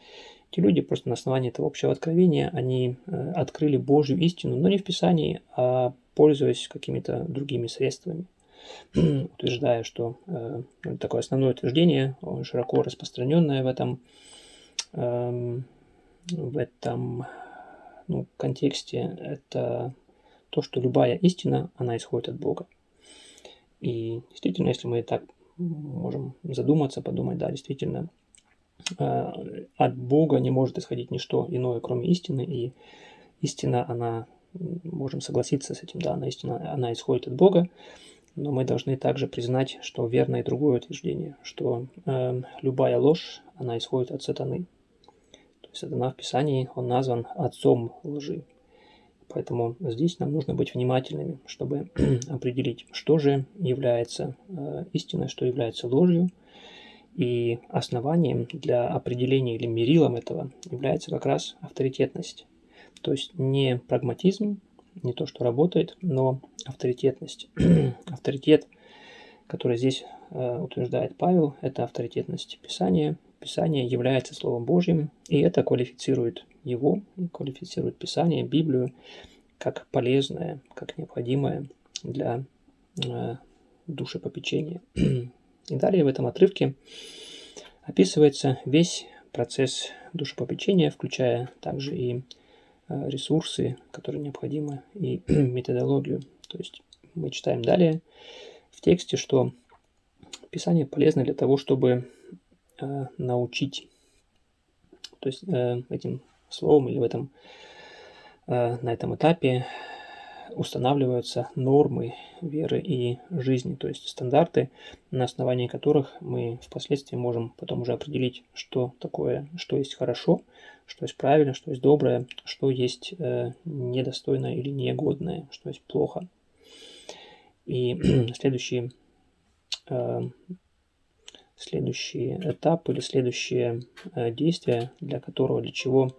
эти люди просто на основании этого общего откровения, они э, открыли Божью истину, но не в Писании, а пользуясь какими-то другими средствами, [clears throat] утверждая, что э, такое основное утверждение, широко распространенное в этом, э, в этом ну, контексте, это то, что любая истина, она исходит от Бога. И действительно, если мы так можем задуматься, подумать, да, действительно, э, от Бога не может исходить ничто иное, кроме истины, и истина, она, можем согласиться с этим, да, она истина, она исходит от Бога, но мы должны также признать, что верно и другое утверждение, что э, любая ложь, она исходит от сатаны. То есть сатана в Писании, он назван отцом лжи. Поэтому здесь нам нужно быть внимательными, чтобы [clears throat] определить, что же является э, истиной, что является ложью. И основанием для определения или мерилом этого является как раз авторитетность. То есть не прагматизм, не то, что работает, но авторитетность. [clears throat] Авторитет, который здесь э, утверждает Павел, это авторитетность Писания. Писание является Словом Божьим, и это квалифицирует его, квалифицирует Писание, Библию, как полезное, как необходимое для э, душепопечения. И далее в этом отрывке описывается весь процесс душепопечения, включая также и э, ресурсы, которые необходимы, и [clears throat] методологию. То есть мы читаем далее в тексте, что Писание полезно для того, чтобы э, научить. То есть э, этим словом или в этом, э, на этом этапе устанавливаются нормы веры и жизни, то есть стандарты, на основании которых мы впоследствии можем потом уже определить, что такое, что есть хорошо, что есть правильно, что есть доброе, что есть э, недостойное или негодное, что есть плохо. И [clears throat] следующий, э, следующий этап или следующее э, действие, для которого, для чего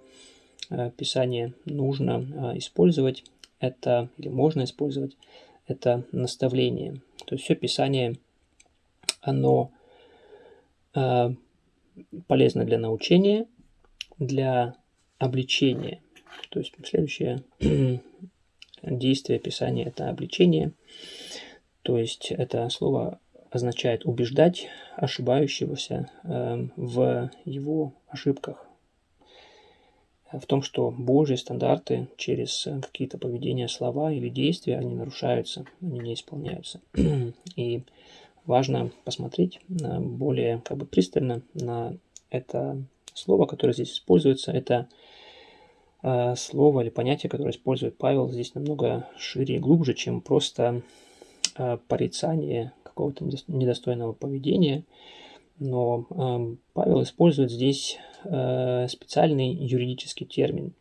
Писание нужно э, использовать, это, или можно использовать, это наставление. То есть все Писание, оно э, полезно для научения, для обличения. То есть следующее [clears throat] действие Писания – это обличение. То есть это слово означает убеждать ошибающегося э, в его ошибках, в том, что Божьи стандарты через какие-то поведения, слова или действия, они нарушаются, они не исполняются. [clears throat] И важно посмотреть более как бы пристально на это слово, которое здесь используется. Это э, слово или понятие, которое использует Павел, здесь намного шире и глубже, чем просто э, порицание какого-то недостойного поведения – но э, Павел использует здесь э, специальный юридический термин.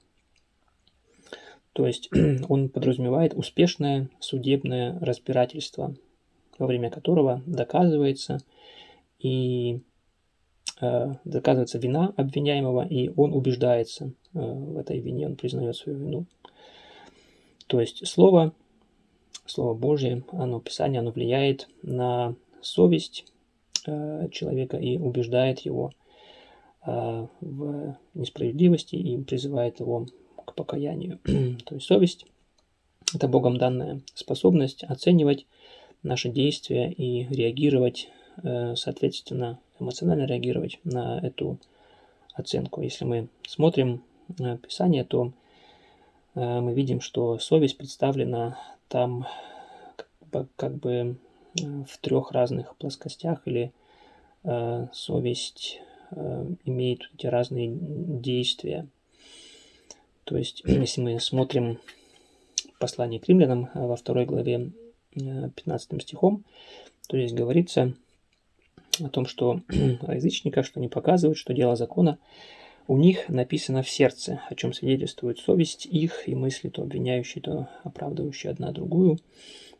То есть [clears throat] он подразумевает успешное судебное разбирательство, во время которого доказывается и э, доказывается вина обвиняемого, и он убеждается э, в этой вине, он признает свою вину. То есть слово, слово Божье, оно, Писание, оно влияет на совесть, Э, человека и убеждает его э, в несправедливости и призывает его к покаянию. [clears throat] То есть совесть – это Богом данная способность оценивать наши действия и реагировать, э, соответственно, эмоционально реагировать на эту оценку. Если мы смотрим Писание, то мы видим, что совесть представлена там как бы в трех разных плоскостях или э, совесть э, имеет эти разные действия. То есть, [clears throat] если мы смотрим послание к римлянам э, во второй главе 15 э, стихом, то здесь говорится о том, что [clears throat] о язычниках, что они показывают, что дело закона у них написано в сердце, о чем свидетельствует совесть их и мысли, то обвиняющие, то оправдывающие одна другую.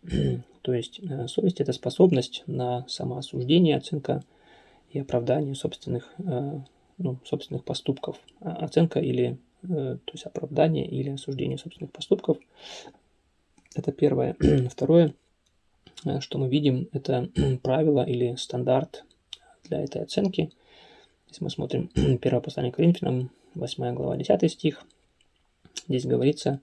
[clears throat] То есть э, совесть – это способность на самоосуждение, оценка и оправдание собственных, э, ну, собственных поступков. А, оценка или э, то есть оправдание или осуждение собственных поступков. Это первое. [clears throat] Второе, что мы видим, это правило или стандарт для этой оценки. Если мы смотрим [clears throat] первое послание к Коринфянам, 8 глава, 10 стих, здесь говорится,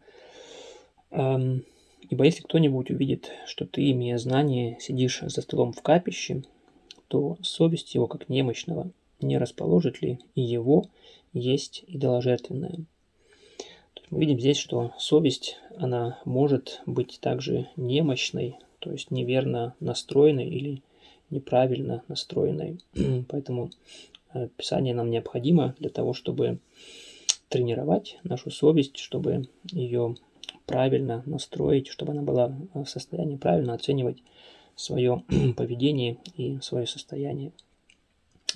эм, Ибо если кто-нибудь увидит, что ты, имея знание, сидишь за столом в капище, то совесть его, как немощного, не расположит ли и его есть идоложертвенное. То есть мы видим здесь, что совесть, она может быть также немощной, то есть неверно настроенной или неправильно настроенной. [clears throat] Поэтому э, Писание нам необходимо для того, чтобы тренировать нашу совесть, чтобы ее правильно настроить, чтобы она была в состоянии правильно оценивать свое [clears throat] поведение и свое состояние.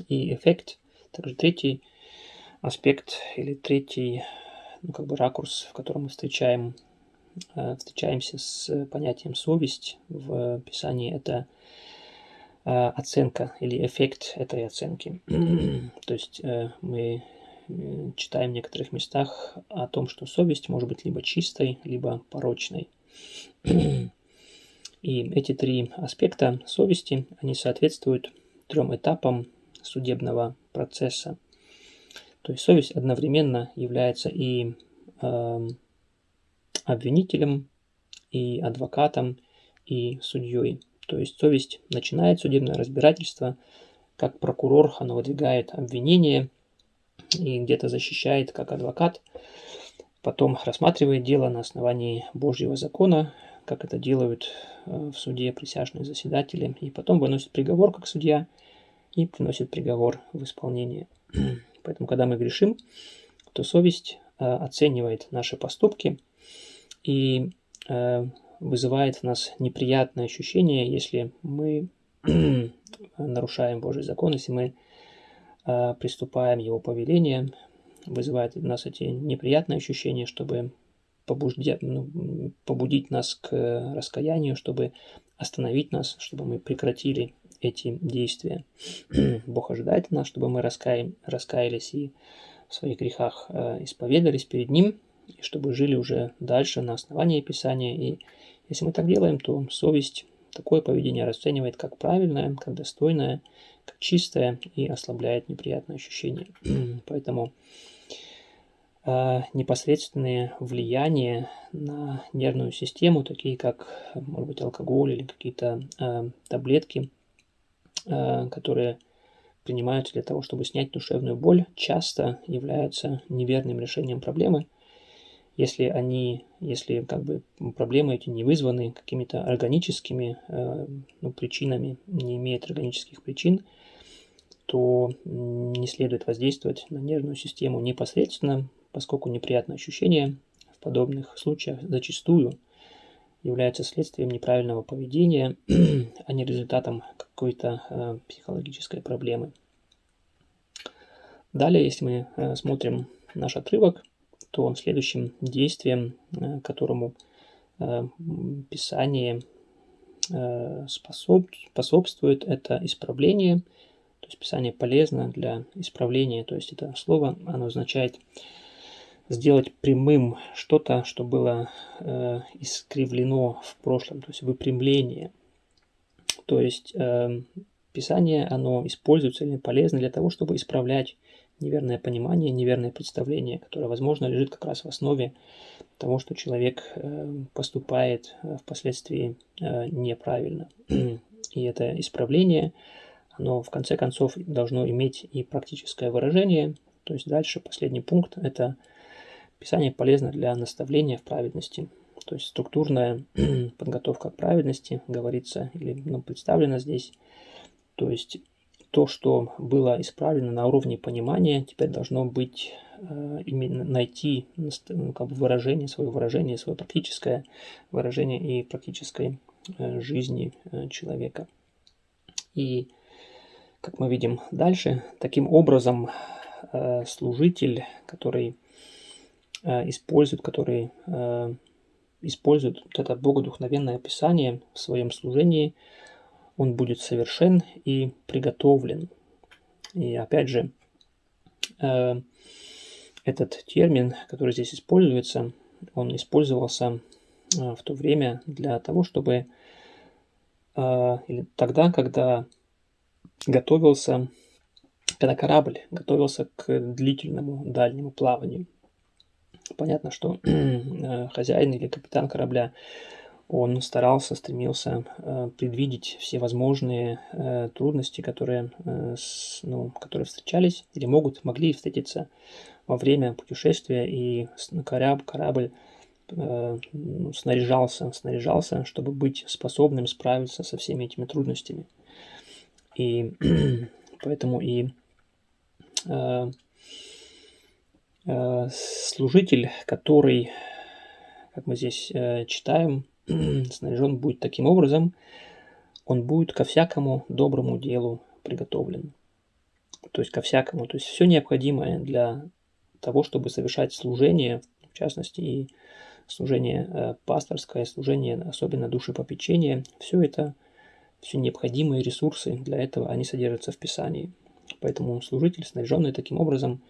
И эффект, также третий аспект или третий ну, как бы ракурс, в котором мы встречаем, э, встречаемся с понятием совесть в Писании, это э, оценка или эффект этой оценки. [clears throat] То есть э, мы читаем в некоторых местах о том, что совесть может быть либо чистой, либо порочной. [clears throat] И эти три аспекта совести, они соответствуют трем этапам судебного процесса. То есть совесть одновременно является и э, обвинителем, и адвокатом, и судьей. То есть совесть начинает судебное разбирательство, как прокурор, она выдвигает обвинение – и где-то защищает как адвокат, потом рассматривает дело на основании Божьего закона, как это делают э, в суде присяжные заседатели, и потом выносит приговор как судья и приносит приговор в исполнение. [clears throat] Поэтому, когда мы грешим, то совесть э, оценивает наши поступки и э, вызывает в нас неприятное ощущение, если мы [clears throat] нарушаем Божий закон, если мы приступаем Его повелениям, вызывает в нас эти неприятные ощущения, чтобы побудить, ну, побудить нас к раскаянию, чтобы остановить нас, чтобы мы прекратили эти действия. [clears throat] Бог ожидает нас, чтобы мы раскаи, раскаялись и в своих грехах э, исповедались перед Ним, и чтобы жили уже дальше на основании Писания. И если мы так делаем, то совесть такое поведение расценивает как правильное, как достойное, как чистое и ослабляет неприятные ощущения. [clears throat] Поэтому непосредственные влияния на нервную систему, такие как, может быть, алкоголь или какие-то э, таблетки, э, которые принимаются для того, чтобы снять душевную боль, часто являются неверным решением проблемы, если они, если как бы проблемы эти не вызваны какими-то органическими э, ну, причинами, не имеют органических причин, то не следует воздействовать на нервную систему непосредственно, поскольку неприятные ощущения в подобных случаях зачастую являются следствием неправильного поведения, [clears throat] а не результатом какой-то э, психологической проблемы. Далее, если мы э, смотрим наш отрывок, то следующим действием, э, которому э, Писание э, способ, способствует, это исправление. То есть Писание полезно для исправления. То есть это слово, оно означает сделать прямым что-то, что было э, искривлено в прошлом, то есть выпрямление. То есть э, Писание, оно используется или полезно для того, чтобы исправлять неверное понимание, неверное представление, которое, возможно, лежит как раз в основе того, что человек э, поступает э, впоследствии э, неправильно. И это исправление, оно в конце концов должно иметь и практическое выражение. То есть дальше последний пункт – это Писание полезно для наставления в праведности. То есть структурная [clears throat] подготовка к праведности говорится или ну, представлена здесь. То есть то, что было исправлено на уровне понимания, теперь должно быть э, именно найти ну, как бы выражение, свое выражение, свое практическое выражение и практической э, жизни э, человека. И как мы видим дальше, таким образом служитель, который использует, который использует вот это богодухновенное описание в своем служении – он будет совершен и приготовлен. И опять же, э, этот термин, который здесь используется, он использовался э, в то время для того, чтобы э, или тогда, когда готовился, когда корабль готовился к длительному дальнему плаванию. Понятно, что [clears throat] хозяин или капитан корабля он старался, стремился э, предвидеть все возможные э, трудности, которые, э, ну, которые встречались или могут, могли встретиться во время путешествия, и корабль, корабль э, ну, снаряжался, снаряжался, чтобы быть способным справиться со всеми этими трудностями. И [clears throat] поэтому и э, э, служитель, который, как мы здесь э, читаем, [clears throat] снаряжен будет таким образом, он будет ко всякому доброму делу приготовлен. То есть ко всякому. То есть все необходимое для того, чтобы совершать служение, в частности и служение э, пасторское, служение особенно душепопечения, все это, все необходимые ресурсы для этого, они содержатся в Писании. Поэтому служитель, снаряженный таким образом,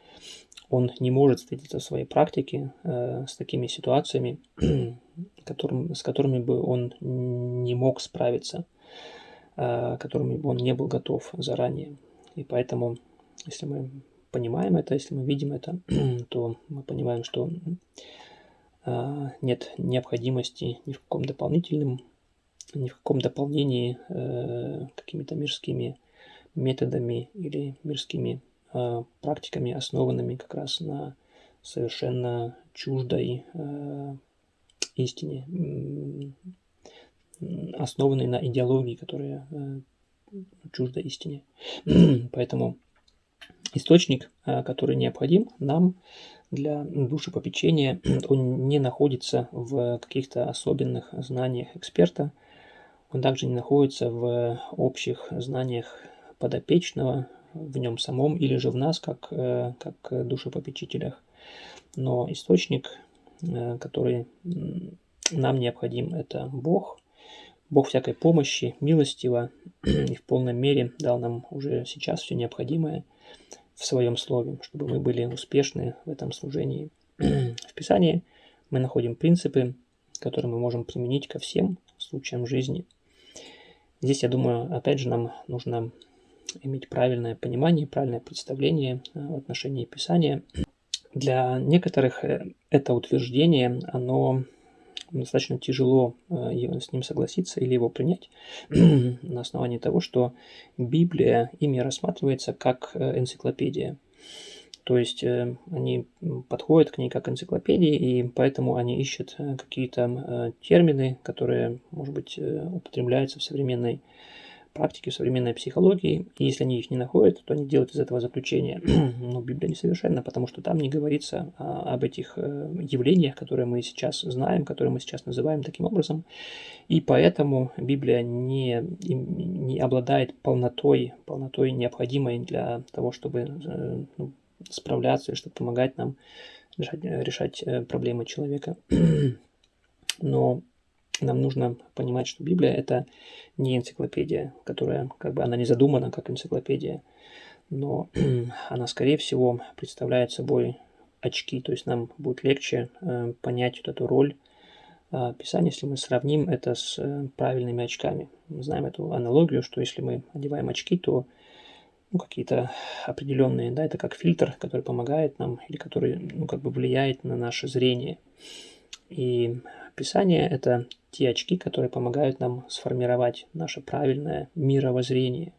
он не может встретиться в своей практике э, с такими ситуациями, [clears throat] которым, с которыми бы он не мог справиться, э, которыми бы он не был готов заранее. И поэтому, если мы понимаем это, если мы видим это, [clears throat] то мы понимаем, что э, нет необходимости ни в каком дополнительном, ни в каком дополнении э, какими-то мирскими методами или мирскими практиками, основанными как раз на совершенно чуждой э, истине, основанной на идеологии, которая э, чужда истине. [clears throat] Поэтому источник, который необходим нам для душепопечения, [clears throat] он не находится в каких-то особенных знаниях эксперта, он также не находится в общих знаниях подопечного, в нем самом или же в нас, как, э, как душепопечителях. Но источник, э, который нам необходим, это Бог. Бог всякой помощи, милостиво [clears throat] и в полной мере дал нам уже сейчас все необходимое в своем слове, чтобы мы были успешны в этом служении. [clears throat] В Писании мы находим принципы, которые мы можем применить ко всем случаям жизни. Здесь, я думаю, опять же, нам нужно иметь правильное понимание, правильное представление э, в отношении Писания. Для некоторых э, это утверждение, оно достаточно тяжело э, с ним согласиться или его принять [clears throat] на основании того, что Библия ими рассматривается как энциклопедия. То есть они подходят к ней как энциклопедии, и поэтому они ищут какие-то термины, которые, может быть, употребляются в современной практики современной психологии, и если они их не находят, то они делают из этого заключение. [clears throat] Но Библия несовершенна, потому что там не говорится а, об этих э, явлениях, которые мы сейчас знаем, которые мы сейчас называем таким образом, и поэтому Библия не, не обладает полнотой, полнотой необходимой для того, чтобы э, ну, справляться и чтобы помогать нам решать, решать э, проблемы человека. [clears throat] Но нам нужно понимать, что Библия это не энциклопедия, которая как бы она не задумана как энциклопедия, но [clears throat] она, скорее всего, представляет собой очки, то есть нам будет легче э, понять вот эту роль э, Писания, если мы сравним это с э, правильными очками. Мы знаем эту аналогию, что если мы одеваем очки, то ну, какие-то определенные, да, это как фильтр, который помогает нам или который, ну, как бы влияет на наше зрение. И Писание – это те очки, которые помогают нам сформировать наше правильное мировоззрение,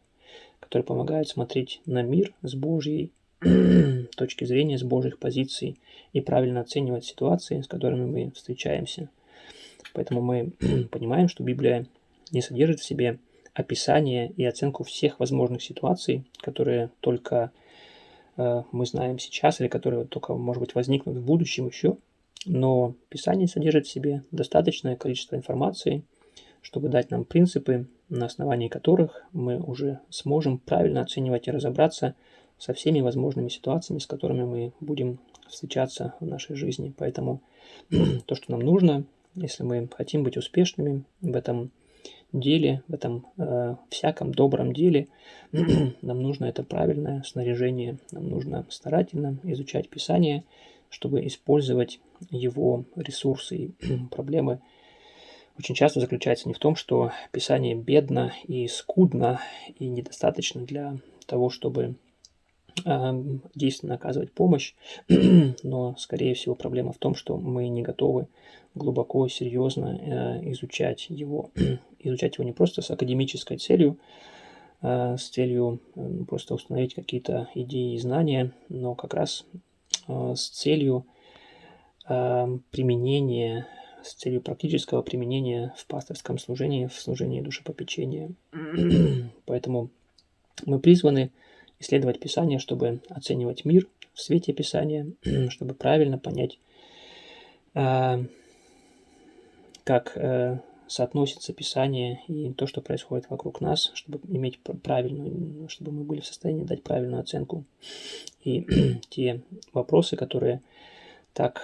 которые помогают смотреть на мир с Божьей [clears throat] точки зрения, с Божьих позиций и правильно оценивать ситуации, с которыми мы встречаемся. Поэтому мы [clears throat] понимаем, что Библия не содержит в себе описание и оценку всех возможных ситуаций, которые только э, мы знаем сейчас или которые только, может быть, возникнут в будущем еще – но Писание содержит в себе достаточное количество информации, чтобы дать нам принципы, на основании которых мы уже сможем правильно оценивать и разобраться со всеми возможными ситуациями, с которыми мы будем встречаться в нашей жизни. Поэтому [clears throat] то, что нам нужно, если мы хотим быть успешными в этом деле, в этом э, всяком добром деле, [clears throat] нам нужно это правильное снаряжение, нам нужно старательно изучать Писание, чтобы использовать его ресурсы и [clears throat] проблемы очень часто заключается не в том, что Писание бедно и скудно и недостаточно для того, чтобы э, действенно оказывать помощь, [clears throat] но, скорее всего, проблема в том, что мы не готовы глубоко серьезно э, изучать его, [clears throat] изучать его не просто с академической целью, э, с целью э, просто установить какие-то идеи и знания, но как раз э, с целью Эм, применения, с целью практического применения в пасторском служении, в служении душепопечения. [clears throat] Поэтому мы призваны исследовать Писание, чтобы оценивать мир в свете Писания, [clears throat] чтобы правильно понять, э, как э, соотносится Писание и то, что происходит вокруг нас, чтобы иметь правильную, чтобы мы были в состоянии дать правильную оценку. И [clears throat] те вопросы, которые так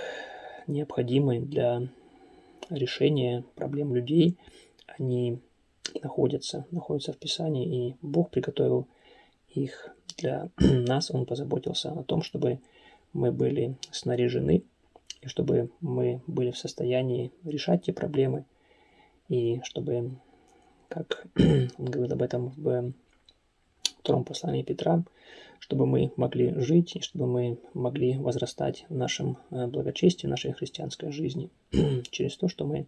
необходимы для решения проблем людей, они находятся, находятся в Писании, и Бог приготовил их для [clears throat] нас, Он позаботился о том, чтобы мы были снаряжены, и чтобы мы были в состоянии решать те проблемы, и чтобы, как [clears throat] он говорит об этом в втором послании Петра, чтобы мы могли жить и чтобы мы могли возрастать в нашем э, благочестии, в нашей христианской жизни [clears throat] через то, что мы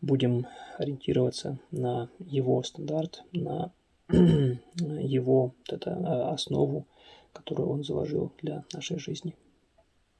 будем ориентироваться на его стандарт, на [clears throat] его вот это, э, основу, которую он заложил для нашей жизни.